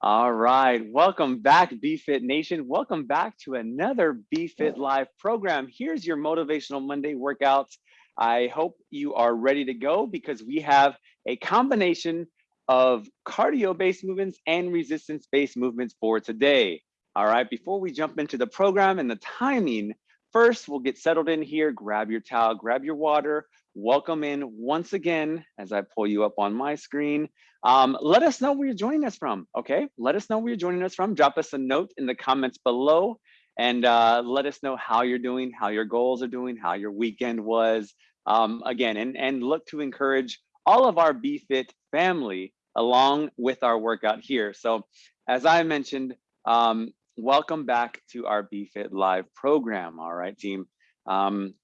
All right, welcome back BFit Nation. Welcome back to another BFit Live program. Here's your Motivational Monday workouts. I hope you are ready to go because we have a combination of cardio-based movements and resistance-based movements for today. All right, before we jump into the program and the timing, first we'll get settled in here, grab your towel, grab your water, welcome in once again as I pull you up on my screen. Um, let us know where you're joining us from, okay? Let us know where you're joining us from. Drop us a note in the comments below and uh, let us know how you're doing, how your goals are doing, how your weekend was. Um, again, and, and look to encourage all of our BFit family along with our workout here. So as I mentioned, um, welcome back to our BFit Live program, all right, team. Um,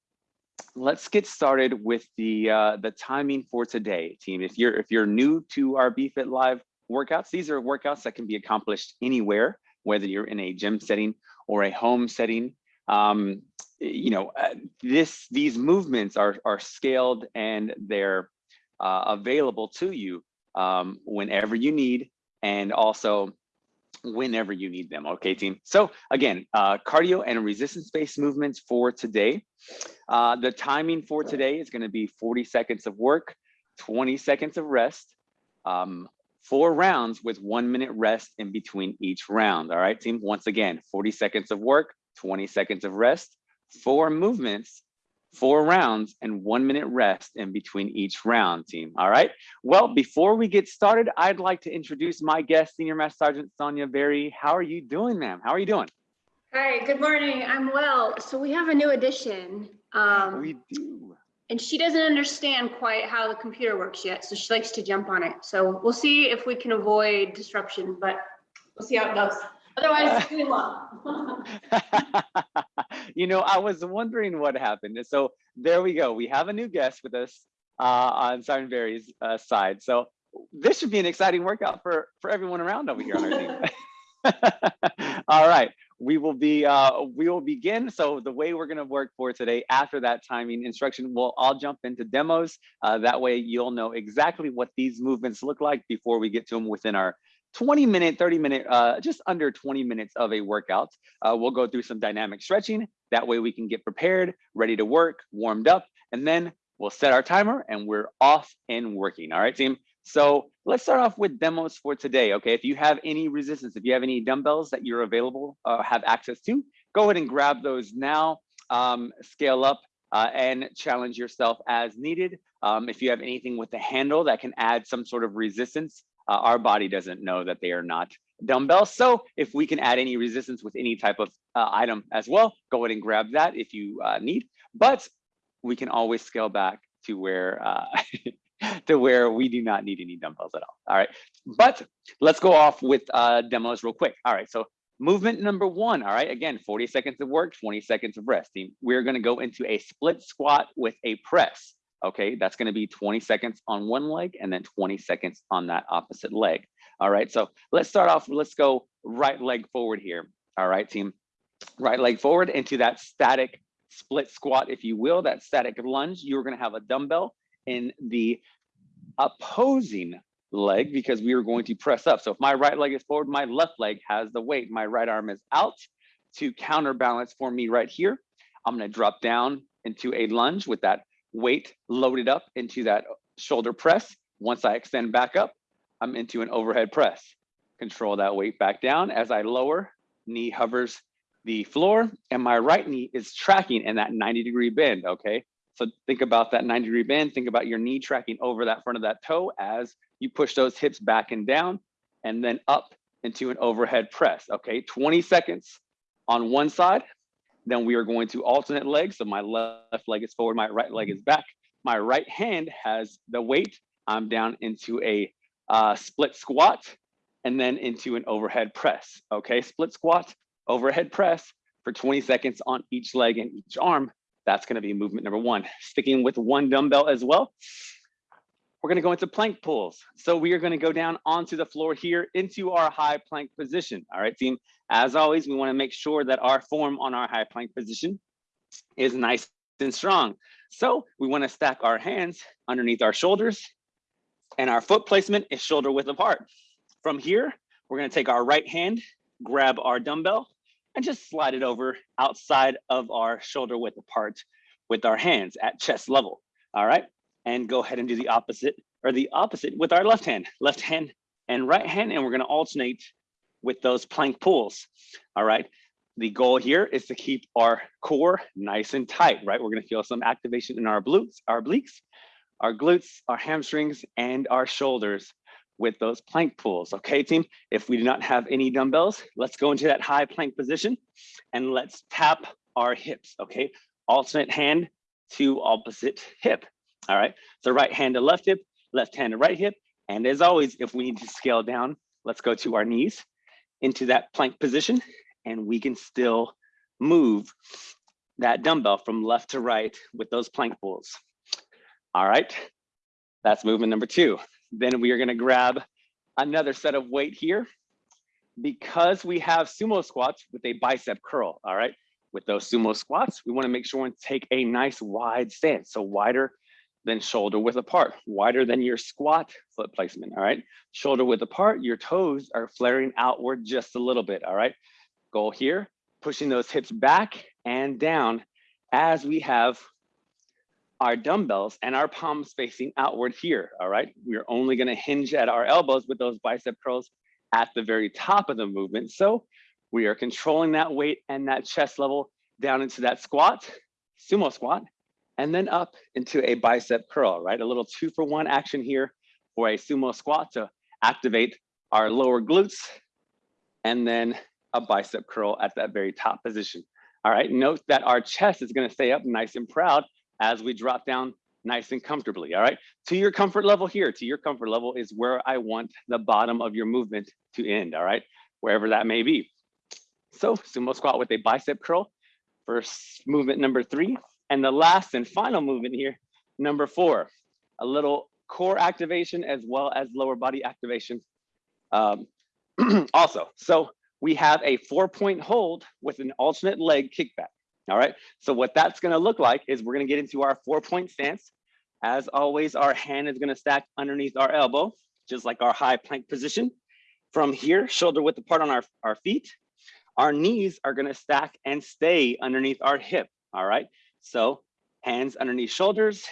let's get started with the uh, the timing for today, team. If you're if you're new to our BFit Live workouts, these are workouts that can be accomplished anywhere, whether you're in a gym setting or a home setting. Um, you know, uh, this these movements are are scaled and they're uh, available to you um, whenever you need, and also whenever you need them. Okay, team. So again, uh, cardio and resistance-based movements for today. Uh, the timing for today is going to be 40 seconds of work, 20 seconds of rest, um, four rounds with one minute rest in between each round. All right, team. Once again, 40 seconds of work, 20 seconds of rest, four movements four rounds and one minute rest in between each round team. All right. Well, before we get started, I'd like to introduce my guest, Senior Master Sergeant Sonia Berry. How are you doing, ma'am? How are you doing? Hi, good morning. I'm well. So we have a new addition. Um, we do. And she doesn't understand quite how the computer works yet, so she likes to jump on it. So we'll see if we can avoid disruption, but we'll see how it goes. Otherwise, it's really long. you know, I was wondering what happened. So there we go. We have a new guest with us uh, on Sergeant Berry's uh, side. So this should be an exciting workout for, for everyone around over here on our team. All right, we will be uh, we will begin. So the way we're going to work for today, after that timing instruction, we'll all jump into demos. Uh, that way, you'll know exactly what these movements look like before we get to them within our 20 minute, 30 minute, uh, just under 20 minutes of a workout. Uh, we'll go through some dynamic stretching. That way we can get prepared, ready to work, warmed up, and then we'll set our timer and we're off and working. All right, team. So let's start off with demos for today. Okay, if you have any resistance, if you have any dumbbells that you're available, uh, have access to, go ahead and grab those now, um, scale up uh, and challenge yourself as needed. Um, if you have anything with the handle that can add some sort of resistance, uh, our body doesn't know that they are not dumbbells. So if we can add any resistance with any type of uh, item as well, go ahead and grab that if you uh, need. But we can always scale back to where uh, to where we do not need any dumbbells at all. All right, but let's go off with uh, demos real quick. All right, so movement number one. All right, again, 40 seconds of work, 20 seconds of rest. We're going to go into a split squat with a press. Okay, that's gonna be 20 seconds on one leg and then 20 seconds on that opposite leg. All right, so let's start off, let's go right leg forward here. All right, team, right leg forward into that static split squat, if you will, that static lunge. You're gonna have a dumbbell in the opposing leg because we are going to press up. So if my right leg is forward, my left leg has the weight. My right arm is out to counterbalance for me right here. I'm gonna drop down into a lunge with that weight loaded up into that shoulder press. Once I extend back up, I'm into an overhead press. Control that weight back down as I lower, knee hovers the floor and my right knee is tracking in that 90 degree bend, okay? So think about that 90 degree bend, think about your knee tracking over that front of that toe as you push those hips back and down and then up into an overhead press, okay? 20 seconds on one side, then we are going to alternate legs. So my left leg is forward, my right leg is back. My right hand has the weight. I'm down into a uh, split squat and then into an overhead press. Okay, split squat, overhead press for 20 seconds on each leg and each arm. That's gonna be movement number one. Sticking with one dumbbell as well. We're gonna go into plank pulls. So we are gonna go down onto the floor here into our high plank position. All right, team. As always, we wanna make sure that our form on our high plank position is nice and strong. So we wanna stack our hands underneath our shoulders and our foot placement is shoulder width apart. From here, we're gonna take our right hand, grab our dumbbell, and just slide it over outside of our shoulder width apart with our hands at chest level. All right, and go ahead and do the opposite or the opposite with our left hand, left hand and right hand, and we're gonna alternate with those plank pulls. All right, the goal here is to keep our core nice and tight, right? We're gonna feel some activation in our glutes, our obliques, our glutes, our hamstrings, and our shoulders with those plank pulls. Okay, team? If we do not have any dumbbells, let's go into that high plank position and let's tap our hips, okay? Alternate hand to opposite hip. All right, so right hand to left hip, left hand to right hip. And as always, if we need to scale down, let's go to our knees into that plank position and we can still move that dumbbell from left to right with those plank pulls. All right, that's movement number two. Then we are gonna grab another set of weight here because we have sumo squats with a bicep curl, all right? With those sumo squats, we wanna make sure and take a nice wide stance. So wider than shoulder width apart, wider than your squat foot placement, all right? Shoulder width apart, your toes are flaring outward just a little bit, all right? Goal here, pushing those hips back and down as we have our dumbbells and our palms facing outward here, all right? We're only gonna hinge at our elbows with those bicep curls at the very top of the movement. So we are controlling that weight and that chest level down into that squat, sumo squat, and then up into a bicep curl, right? A little two for one action here for a sumo squat to activate our lower glutes and then a bicep curl at that very top position. All right, note that our chest is gonna stay up nice and proud as we drop down nice and comfortably, all right? To your comfort level here, to your comfort level is where I want the bottom of your movement to end, all right? Wherever that may be. So sumo squat with a bicep curl for movement number three. And the last and final movement here, number four, a little core activation as well as lower body activation um, also. So we have a four point hold with an alternate leg kickback. All right, so what that's gonna look like is we're gonna get into our four point stance. As always, our hand is gonna stack underneath our elbow, just like our high plank position. From here, shoulder width apart on our, our feet. Our knees are gonna stack and stay underneath our hip, all right? So hands underneath shoulders,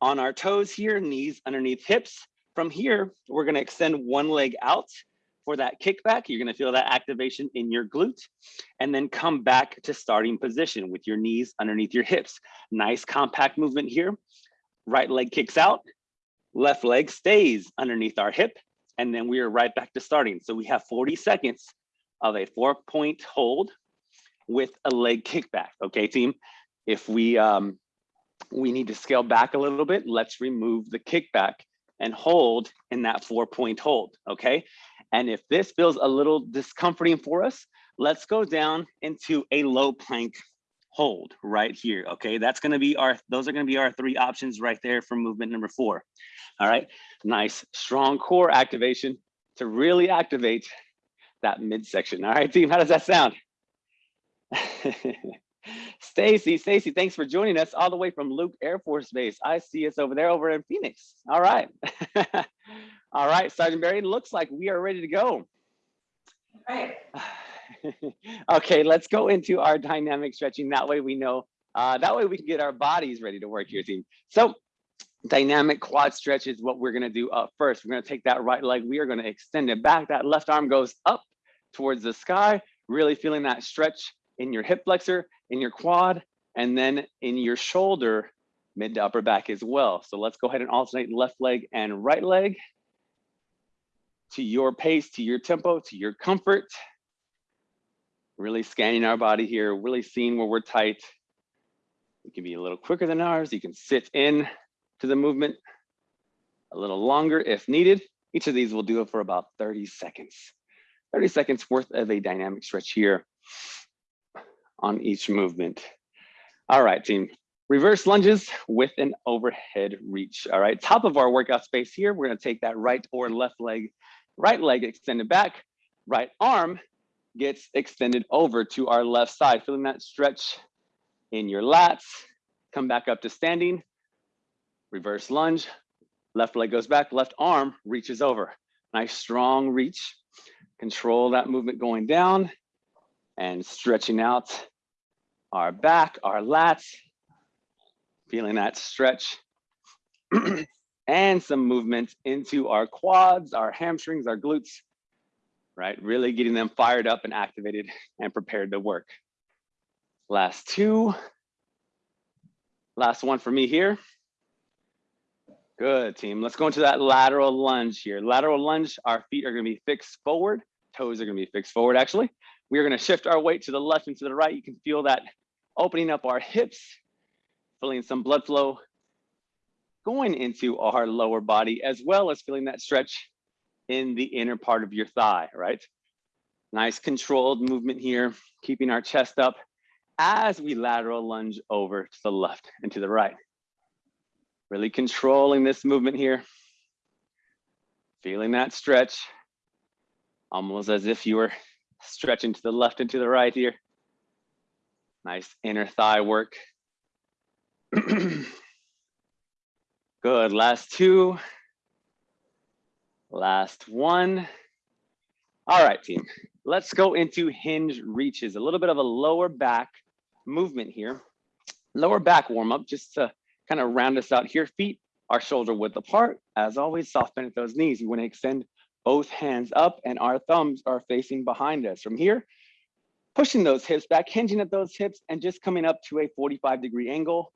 on our toes here, knees underneath hips. From here, we're gonna extend one leg out for that kickback. You're gonna feel that activation in your glute and then come back to starting position with your knees underneath your hips. Nice compact movement here. Right leg kicks out, left leg stays underneath our hip, and then we are right back to starting. So we have 40 seconds of a four point hold with a leg kickback, okay team? If we, um, we need to scale back a little bit, let's remove the kickback and hold in that four point hold, okay? And if this feels a little discomforting for us, let's go down into a low plank hold right here, okay? That's gonna be our, those are gonna be our three options right there for movement number four. All right, nice strong core activation to really activate that midsection. All right, team, how does that sound? Stacy, Stacy, thanks for joining us all the way from Luke Air Force Base. I see us over there over in Phoenix. All right. all right, Sergeant Barry, looks like we are ready to go. All right. okay, let's go into our dynamic stretching. That way we know, uh, that way we can get our bodies ready to work here, team. So dynamic quad stretch is what we're gonna do up first. We're gonna take that right leg, we are gonna extend it back. That left arm goes up towards the sky, really feeling that stretch in your hip flexor, in your quad, and then in your shoulder, mid to upper back as well. So let's go ahead and alternate left leg and right leg to your pace, to your tempo, to your comfort. Really scanning our body here, really seeing where we're tight. It can be a little quicker than ours. You can sit in to the movement a little longer if needed. Each of these will do it for about 30 seconds. 30 seconds worth of a dynamic stretch here on each movement. All right, team. Reverse lunges with an overhead reach. All right, top of our workout space here, we're gonna take that right or left leg, right leg extended back, right arm gets extended over to our left side, feeling that stretch in your lats. Come back up to standing, reverse lunge, left leg goes back, left arm reaches over. Nice strong reach. Control that movement going down and stretching out our back, our lats, feeling that stretch. and some movement into our quads, our hamstrings, our glutes, right? Really getting them fired up and activated and prepared to work. Last two. Last one for me here. Good team. Let's go into that lateral lunge here. Lateral lunge, our feet are gonna be fixed forward. Toes are gonna be fixed forward actually. We are gonna shift our weight to the left and to the right. You can feel that opening up our hips, feeling some blood flow going into our lower body, as well as feeling that stretch in the inner part of your thigh, right? Nice controlled movement here, keeping our chest up as we lateral lunge over to the left and to the right. Really controlling this movement here. Feeling that stretch, almost as if you were stretching to the left and to the right here. Nice inner thigh work. Good, last two. Last one. All right, team, let's go into hinge reaches, a little bit of a lower back movement here. Lower back warm up, just to kind of round us out here. Feet are shoulder width apart. As always, soft bend at those knees. You wanna extend both hands up and our thumbs are facing behind us. From here, pushing those hips back, hinging at those hips and just coming up to a 45 degree angle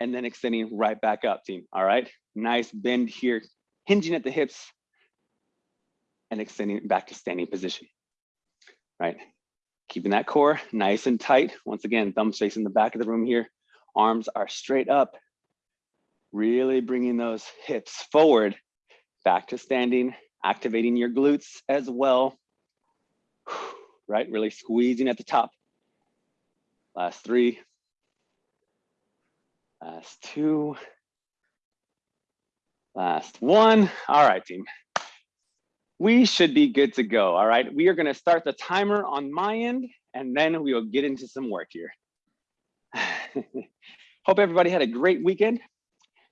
and then extending right back up team. All right, nice bend here, hinging at the hips and extending back to standing position, right? Keeping that core nice and tight. Once again, thumbs facing the back of the room here. Arms are straight up, really bringing those hips forward, back to standing, activating your glutes as well, right? Really squeezing at the top. Last three, Last two. Last one. All right, team. We should be good to go. All right. We are going to start the timer on my end, and then we will get into some work here. Hope everybody had a great weekend.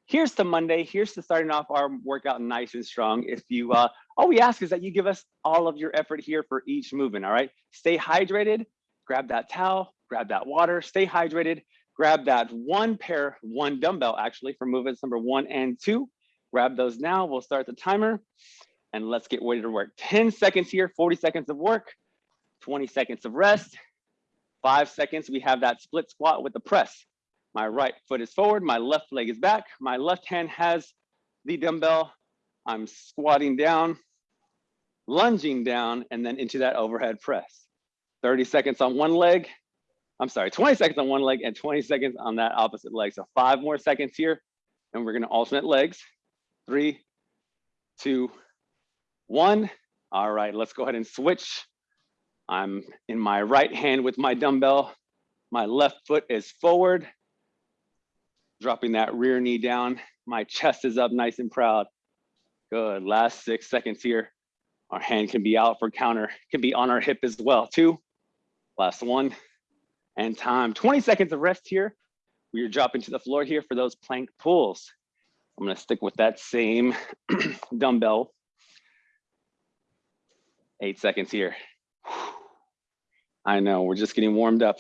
Here's the Monday. Here's to starting off our workout nice and strong. If you, uh, all we ask is that you give us all of your effort here for each movement. All right. Stay hydrated. Grab that towel. Grab that water. Stay hydrated grab that one pair, one dumbbell actually for movements number one and two. Grab those now, we'll start the timer and let's get ready to work. 10 seconds here, 40 seconds of work, 20 seconds of rest, five seconds, we have that split squat with the press. My right foot is forward, my left leg is back, my left hand has the dumbbell. I'm squatting down, lunging down, and then into that overhead press. 30 seconds on one leg, I'm sorry, 20 seconds on one leg and 20 seconds on that opposite leg. So five more seconds here, and we're gonna alternate legs. Three, two, one. All right, let's go ahead and switch. I'm in my right hand with my dumbbell. My left foot is forward, dropping that rear knee down. My chest is up nice and proud. Good, last six seconds here. Our hand can be out for counter, can be on our hip as well. Two, last one and time. 20 seconds of rest here. We are dropping to the floor here for those plank pulls. I'm gonna stick with that same dumbbell. Eight seconds here. I know, we're just getting warmed up.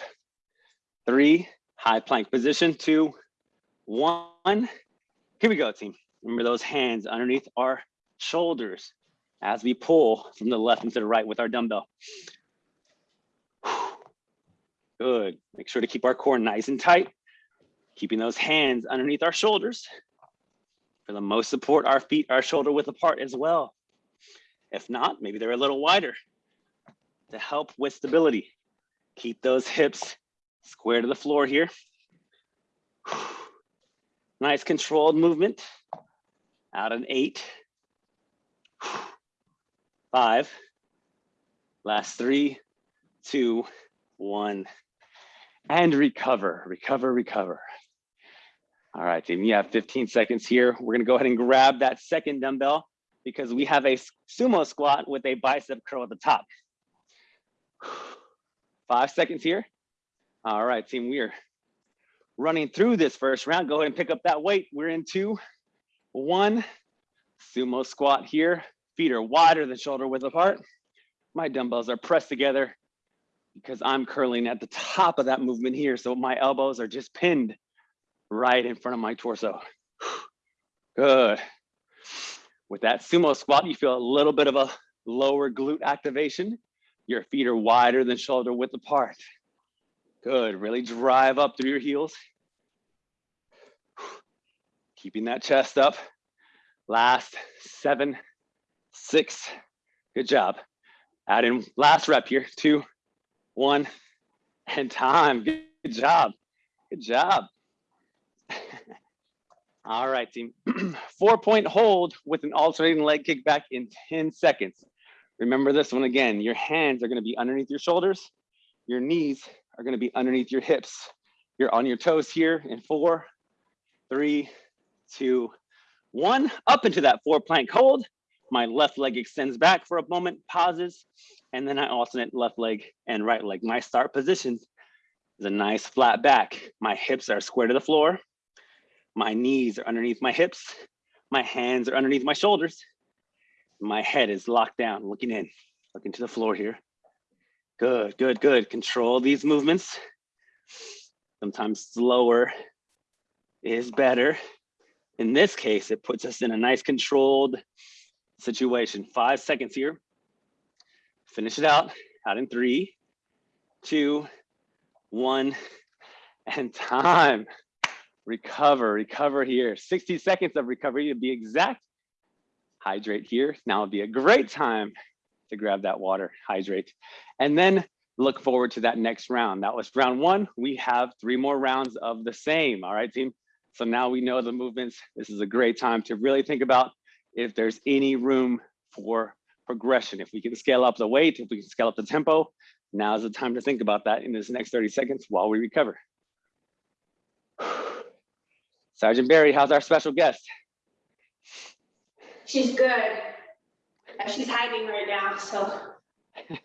Three, high plank position, two, one. Here we go, team. Remember those hands underneath our shoulders as we pull from the left into the right with our dumbbell. Good. Make sure to keep our core nice and tight, keeping those hands underneath our shoulders. For the most support, our feet are shoulder width apart as well. If not, maybe they're a little wider to help with stability. Keep those hips square to the floor here. Nice controlled movement. Out an eight, five, last three, two, one and recover, recover, recover. All right, team, you have 15 seconds here. We're gonna go ahead and grab that second dumbbell because we have a sumo squat with a bicep curl at the top. Five seconds here. All right, team, we are running through this first round. Go ahead and pick up that weight. We're in two, one, sumo squat here. Feet are wider than shoulder width apart. my dumbbells are pressed together because I'm curling at the top of that movement here. So my elbows are just pinned right in front of my torso. Good. With that sumo squat, you feel a little bit of a lower glute activation. Your feet are wider than shoulder width apart. Good, really drive up through your heels. Keeping that chest up. Last seven, six, good job. Add in last rep here, two, one, and time. Good job, good job. All right, team. Four point hold with an alternating leg kick back in 10 seconds. Remember this one again, your hands are gonna be underneath your shoulders. Your knees are gonna be underneath your hips. You're on your toes here in four, three, two, one. Up into that four plank hold. My left leg extends back for a moment, pauses, and then I alternate left leg and right leg. My start position is a nice flat back. My hips are square to the floor. My knees are underneath my hips. My hands are underneath my shoulders. My head is locked down, looking in, looking to the floor here. Good, good, good. Control these movements. Sometimes slower is better. In this case, it puts us in a nice controlled situation. Five seconds here. Finish it out, out in three, two, one, and time. Recover, recover here. 60 seconds of recovery to be exact. Hydrate here. Now would be a great time to grab that water, hydrate. And then look forward to that next round. That was round one. We have three more rounds of the same. All right, team. So now we know the movements. This is a great time to really think about if there's any room for progression. If we can scale up the weight, if we can scale up the tempo, now is the time to think about that in this next 30 seconds while we recover. Sergeant Barry, how's our special guest? She's good. She's hiding right now, so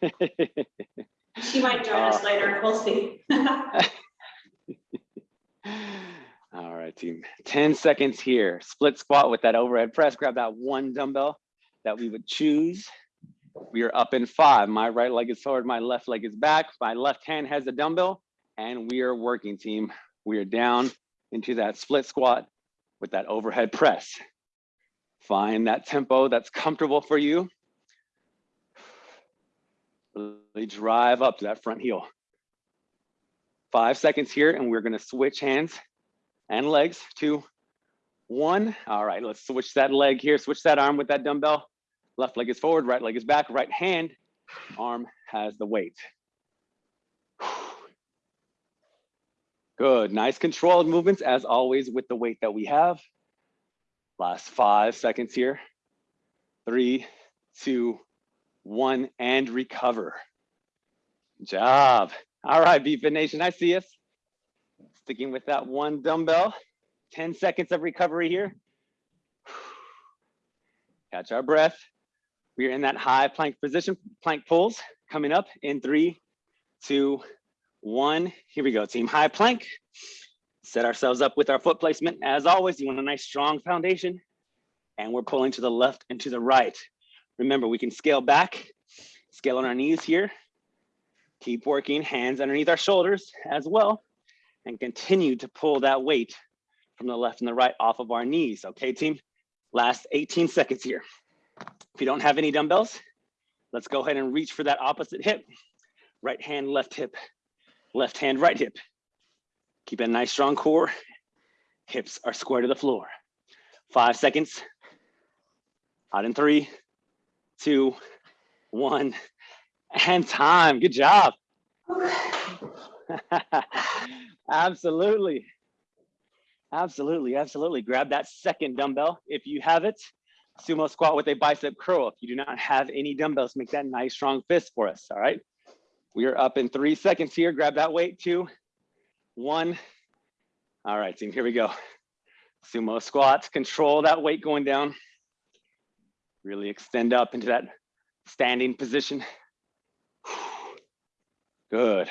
she might join us later. We'll see. All right, team. 10 seconds here. Split squat with that overhead press. Grab that one dumbbell that we would choose. We are up in five. My right leg is forward, my left leg is back. My left hand has the dumbbell, and we are working, team. We are down into that split squat with that overhead press. Find that tempo that's comfortable for you. Really drive up to that front heel. Five seconds here, and we're gonna switch hands and legs. Two, one. All right, let's switch that leg here, switch that arm with that dumbbell. Left leg is forward, right leg is back, right hand, arm has the weight. Good, nice controlled movements as always with the weight that we have. Last five seconds here. Three, two, one, and recover. Job. All right, BFit Nation, I see us. Sticking with that one dumbbell. 10 seconds of recovery here. Catch our breath. We are in that high plank position, plank pulls coming up in three, two, one. Here we go, team. High plank. Set ourselves up with our foot placement. As always, you want a nice strong foundation. And we're pulling to the left and to the right. Remember, we can scale back, scale on our knees here. Keep working, hands underneath our shoulders as well. And continue to pull that weight from the left and the right off of our knees. Okay, team? Last 18 seconds here. If you don't have any dumbbells, let's go ahead and reach for that opposite hip. Right hand, left hip, left hand, right hip. Keep a nice strong core. Hips are square to the floor. Five seconds. Out in three, two, one, and time. Good job. absolutely. Absolutely, absolutely. Grab that second dumbbell if you have it. Sumo squat with a bicep curl. If you do not have any dumbbells, make that nice strong fist for us, all right? We are up in three seconds here. Grab that weight, two, one. All right, team, here we go. Sumo squats, control that weight going down. Really extend up into that standing position. Good.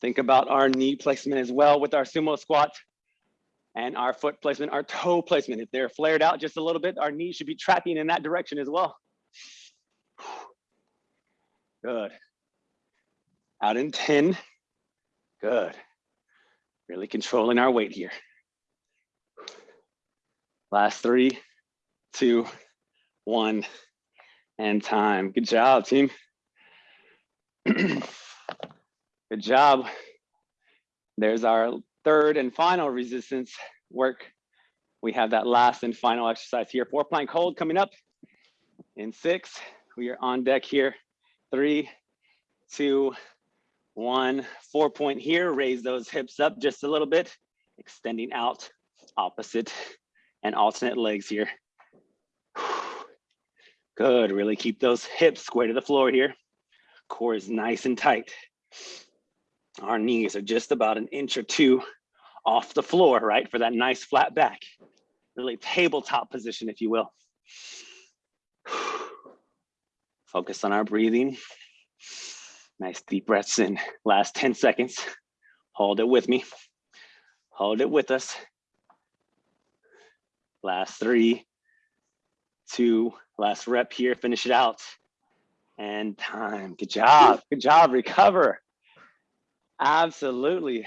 Think about our knee placement as well with our sumo squat and our foot placement, our toe placement. If they're flared out just a little bit, our knees should be trapping in that direction as well. Good. Out in 10. Good. Really controlling our weight here. Last three, two, one, and time. Good job, team. Good job. There's our third and final resistance work. We have that last and final exercise here. Four plank hold coming up in six. We are on deck here. Three, two, one. Four point here. Raise those hips up just a little bit, extending out opposite and alternate legs here. Good, really keep those hips square to the floor here. Core is nice and tight. Our knees are just about an inch or two off the floor, right? For that nice flat back. Really tabletop position, if you will. Focus on our breathing. Nice deep breaths in. Last 10 seconds. Hold it with me. Hold it with us. Last three, two, last rep here, finish it out. And time, good job, good job, recover. Absolutely.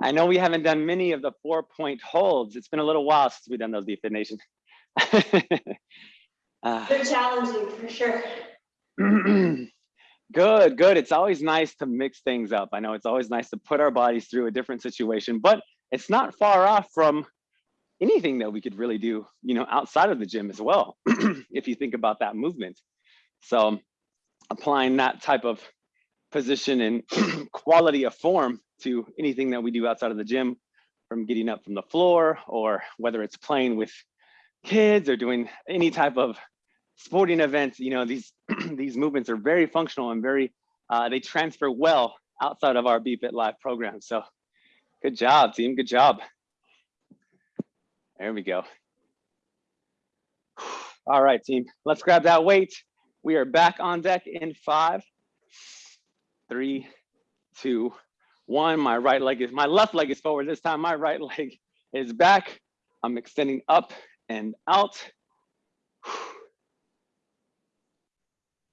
I know we haven't done many of the four point holds. It's been a little while since we've done those BFit Nation. uh, They're challenging for sure. good, good. It's always nice to mix things up. I know it's always nice to put our bodies through a different situation, but it's not far off from anything that we could really do, you know, outside of the gym as well, if you think about that movement. So applying that type of position and quality of form to anything that we do outside of the gym, from getting up from the floor or whether it's playing with kids or doing any type of sporting events, you know, these these movements are very functional and very, uh, they transfer well outside of our BFit Live program. So good job, team, good job. There we go. All right, team, let's grab that weight. We are back on deck in five, three, two, one. My right leg is, my left leg is forward this time. My right leg is back. I'm extending up and out.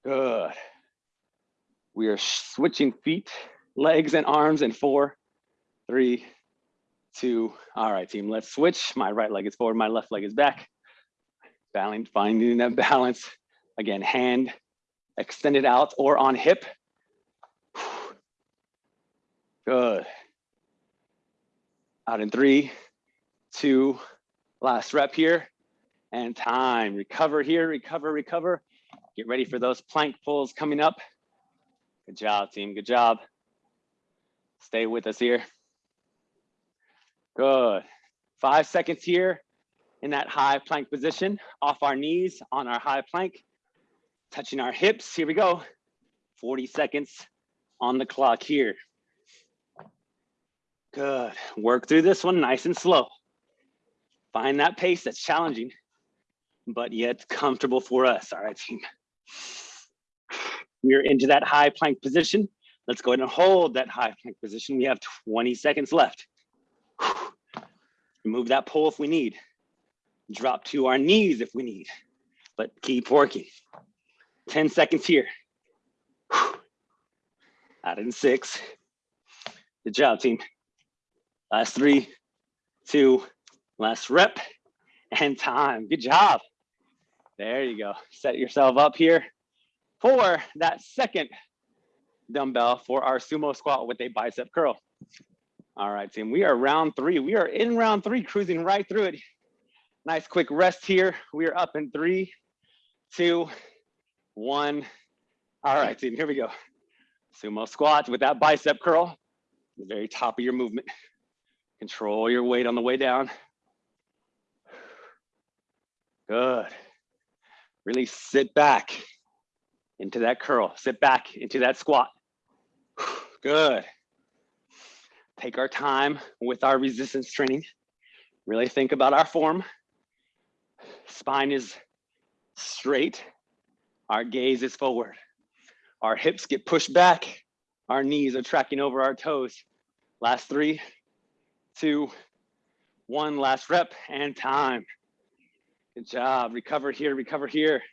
Good. We are switching feet, legs and arms in four, three, two. All right, team, let's switch. My right leg is forward, my left leg is back. Balancing, finding that balance. Again, hand extended out or on hip. Good. Out in three, two, last rep here, and time. Recover here, recover, recover. Get ready for those plank pulls coming up. Good job, team, good job. Stay with us here. Good. Five seconds here in that high plank position, off our knees on our high plank, touching our hips. Here we go. 40 seconds on the clock here. Good. Work through this one nice and slow. Find that pace that's challenging, but yet comfortable for us. All right, team. We're into that high plank position. Let's go ahead and hold that high plank position. We have 20 seconds left. Move that pole if we need. Drop to our knees if we need, but keep working. 10 seconds here. Out in six. Good job, team. Last three, two, last rep, and time. Good job. There you go. Set yourself up here for that second dumbbell for our sumo squat with a bicep curl. All right, team, we are round three. We are in round three, cruising right through it. Nice quick rest here. We are up in three, two, one. All right, team, here we go. Sumo squat with that bicep curl, the very top of your movement. Control your weight on the way down. Good. Really sit back into that curl. Sit back into that squat. Good take our time with our resistance training, really think about our form. Spine is straight, our gaze is forward. Our hips get pushed back, our knees are tracking over our toes. Last three, two, one, last rep and time. Good job, recover here, recover here.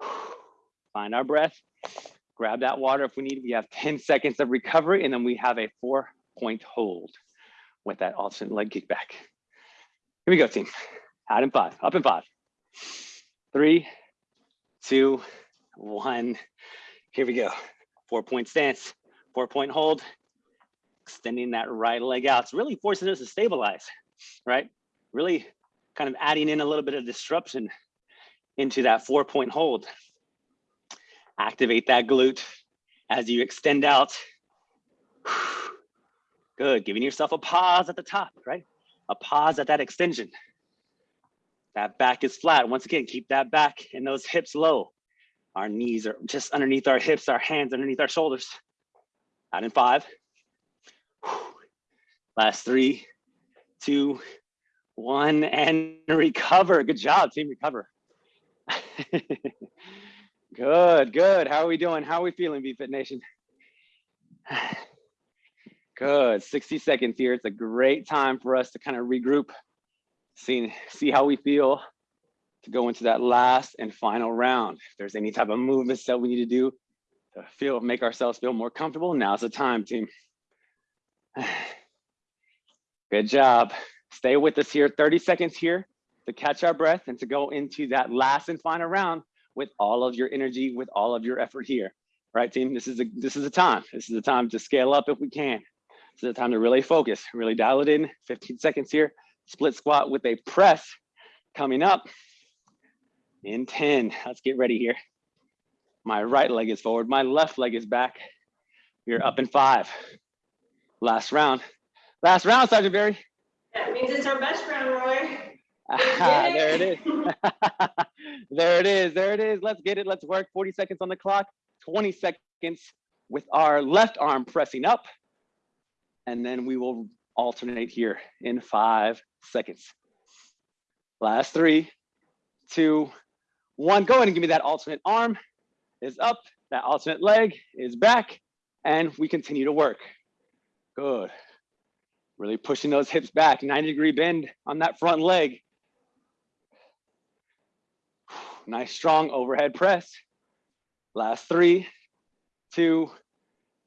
find our breath, grab that water if we need. We have 10 seconds of recovery, and then we have a four point hold with that alternate leg kick back. Here we go, team. Out in five, up in five. Three, two, one. Here we go. Four point stance, four point hold, extending that right leg out. It's really forcing us to stabilize, right? Really kind of adding in a little bit of disruption into that four point hold. Activate that glute as you extend out. Good, giving yourself a pause at the top, right? A pause at that extension. That back is flat. Once again, keep that back and those hips low. Our knees are just underneath our hips, our hands underneath our shoulders. Out in five. Last three, two, one, and recover. Good job, team, recover. good, good. How are we doing? How are we feeling, BFit Nation? Good, 60 seconds here. It's a great time for us to kind of regroup, see, see how we feel to go into that last and final round. If there's any type of movements that we need to do to feel, make ourselves feel more comfortable, now's the time, team. Good job. Stay with us here, 30 seconds here to catch our breath and to go into that last and final round with all of your energy, with all of your effort here. Right, team? This is a this is a time. This is a time to scale up if we can. This is a time to really focus, really dial it in. 15 seconds here. Split squat with a press coming up in 10. Let's get ready here. My right leg is forward, my left leg is back. We're up in five. Last round. Last round, Sergeant Barry. That means it's our best round, Roy. there it is. there it is. There it is. Let's get it. Let's work. 40 seconds on the clock. 20 seconds with our left arm pressing up. And then we will alternate here in five seconds. Last three, two, one. Go ahead and give me that alternate arm is up. That alternate leg is back. And we continue to work. Good. Really pushing those hips back, 90 degree bend on that front leg. Nice strong overhead press. Last three, two,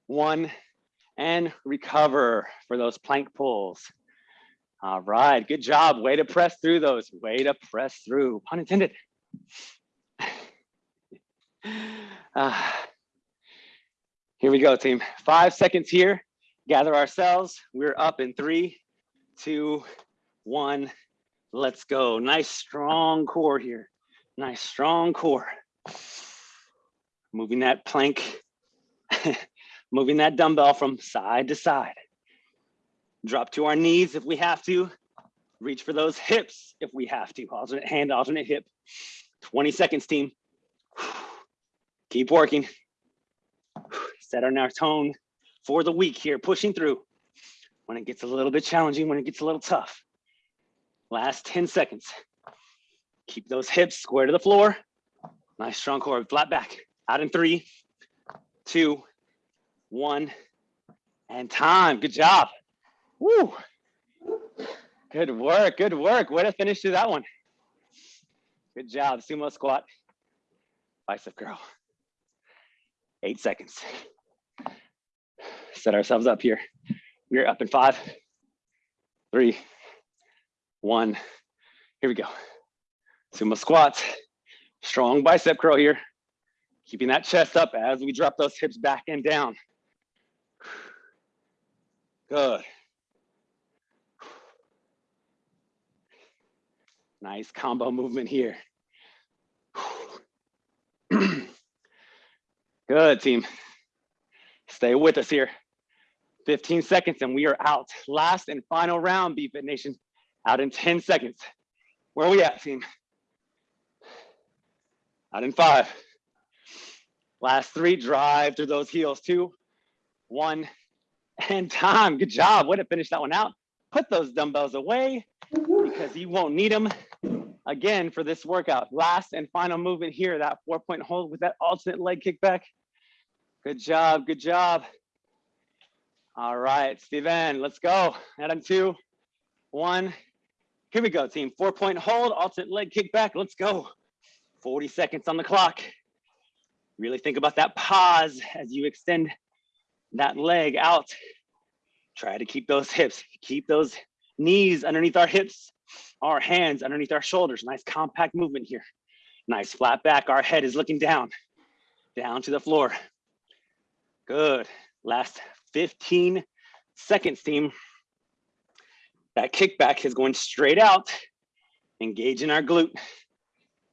one, and recover for those plank pulls. All right, good job. Way to press through those. Way to press through, pun intended. Uh, here we go, team. Five seconds here. Gather ourselves. We're up in three, two, one. Let's go. Nice strong core here. Nice strong core. Moving that plank, moving that dumbbell from side to side. Drop to our knees if we have to. Reach for those hips if we have to. Alternate hand, alternate hip. 20 seconds, team. Keep working. Set our tone for the week here, pushing through. When it gets a little bit challenging, when it gets a little tough. Last 10 seconds. Keep those hips square to the floor. Nice strong core, flat back. Out in three, two, one, and time. Good job. Woo. Good work, good work. Way to finish through that one. Good job, sumo squat, bicep curl. Eight seconds. Set ourselves up here. We're up in five, three, one. Here we go. Sumo squats, strong bicep curl here. Keeping that chest up as we drop those hips back and down. Good. Nice combo movement here. Good team. Stay with us here. 15 seconds and we are out. Last and final round, BFit Nation. Out in 10 seconds. Where are we at, team? Out in five. Last three, drive through those heels. Two, one, and time. Good job. Way to finish that one out. Put those dumbbells away because you won't need them again for this workout. Last and final movement here, that four point hold with that alternate leg kickback. Good job, good job. All right, Steven, let's go. Adam two, one. Here we go, team. Four point hold, alternate leg kick back. Let's go. 40 seconds on the clock. Really think about that pause as you extend that leg out. Try to keep those hips, keep those knees underneath our hips, our hands underneath our shoulders. Nice compact movement here. Nice flat back. Our head is looking down, down to the floor. Good. Last 15 seconds, team. That kickback is going straight out, engaging our glute.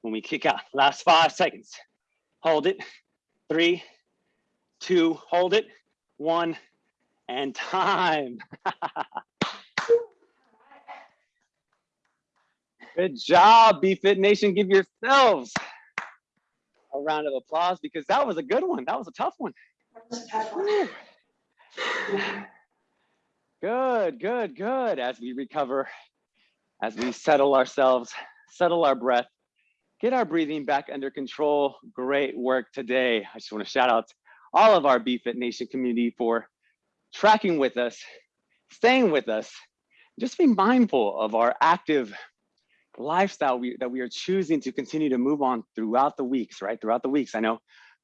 When we kick out, last five seconds. Hold it. Three, two, hold it. One, and time. Good job, BFit Nation. Give yourselves a round of applause because that was a good one. That was a tough one. Good, good, good. As we recover, as we settle ourselves, settle our breath, get our breathing back under control. Great work today. I just want to shout out all of our BFit Nation community for tracking with us, staying with us. Just be mindful of our active lifestyle we, that we are choosing to continue to move on throughout the weeks, right? Throughout the weeks. I know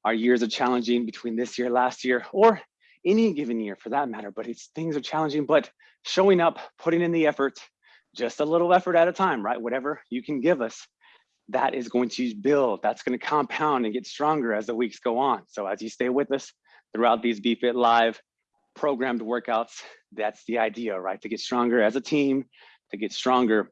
our years are challenging between this year, last year, or any given year for that matter, but it's things are challenging, but showing up, putting in the effort, just a little effort at a time, right? Whatever you can give us, that is going to build, that's going to compound and get stronger as the weeks go on. So as you stay with us throughout these BFit Live programmed workouts, that's the idea, right? To get stronger as a team, to get stronger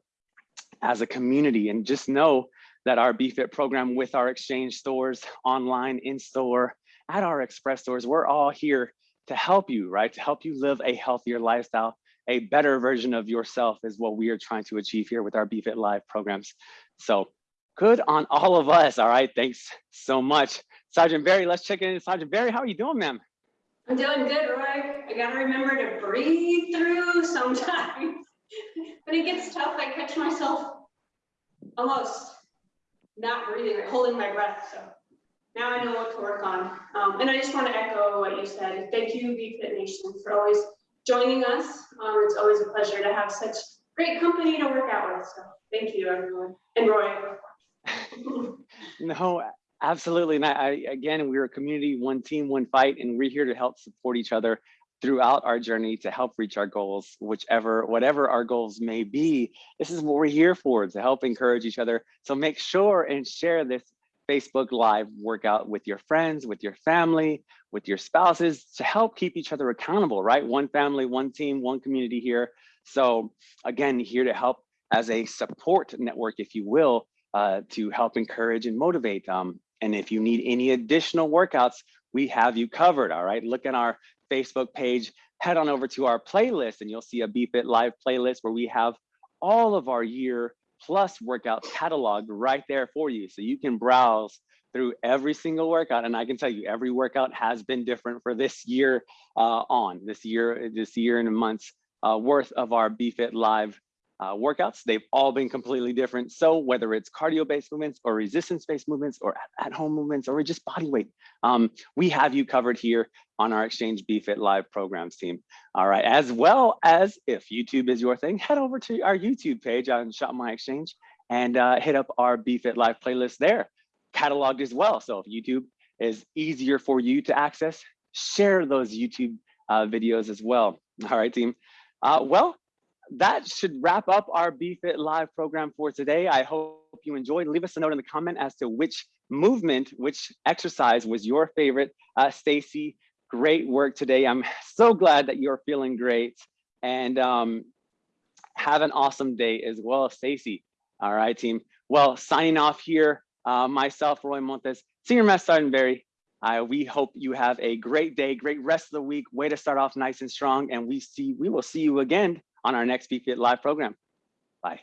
as a community and just know that our BFit program with our exchange stores, online, in store, at our express stores, we're all here to help you, right? To help you live a healthier lifestyle, a better version of yourself is what we are trying to achieve here with our BFit Live programs. So good on all of us, all right? Thanks so much. Sergeant Barry, let's check in. Sergeant Barry, how are you doing, ma'am? I'm doing good, Roy. I gotta remember to breathe through sometimes. When it gets tough, I catch myself almost not breathing, like holding my breath. So now I know what to work on. Um, and I just want to echo what you said. Thank you, BFit Nation, for always joining us. Um, it's always a pleasure to have such great company to work out with. So thank you, everyone. And Roy, no, absolutely. And I, I, again, we're a community, one team, one fight, and we're here to help support each other throughout our journey to help reach our goals, whichever, whatever our goals may be. This is what we're here for, to help encourage each other. So make sure and share this Facebook Live workout with your friends, with your family, with your spouses to help keep each other accountable, right? One family, one team, one community here. So again, here to help as a support network, if you will, uh, to help encourage and motivate. Um, and if you need any additional workouts, we have you covered, all right? Look at our Facebook page, head on over to our playlist and you'll see a BFit Live playlist where we have all of our year plus workouts cataloged right there for you. So you can browse through every single workout. And I can tell you every workout has been different for this year uh, on, this year, this year and a months uh, worth of our BFit Live uh, workouts. They've all been completely different. So whether it's cardio-based movements or resistance-based movements or at-home movements or just body weight, um, we have you covered here on our Exchange BFit Live programs team. All right, as well as if YouTube is your thing, head over to our YouTube page on Shop My Exchange and uh, hit up our BFit Live playlist there, cataloged as well. So if YouTube is easier for you to access, share those YouTube uh, videos as well. All right, team. Uh, well, that should wrap up our BFit Live program for today. I hope you enjoyed. Leave us a note in the comment as to which movement, which exercise was your favorite. Uh, Stacy, great work today. I'm so glad that you're feeling great and um, have an awesome day as well, Stacy. All right, team. Well, signing off here, uh, myself, Roy Montes, Senior Master Sergeant Barry. We hope you have a great day, great rest of the week. Way to start off nice and strong, and we see we will see you again on our next BFit Live program. Bye.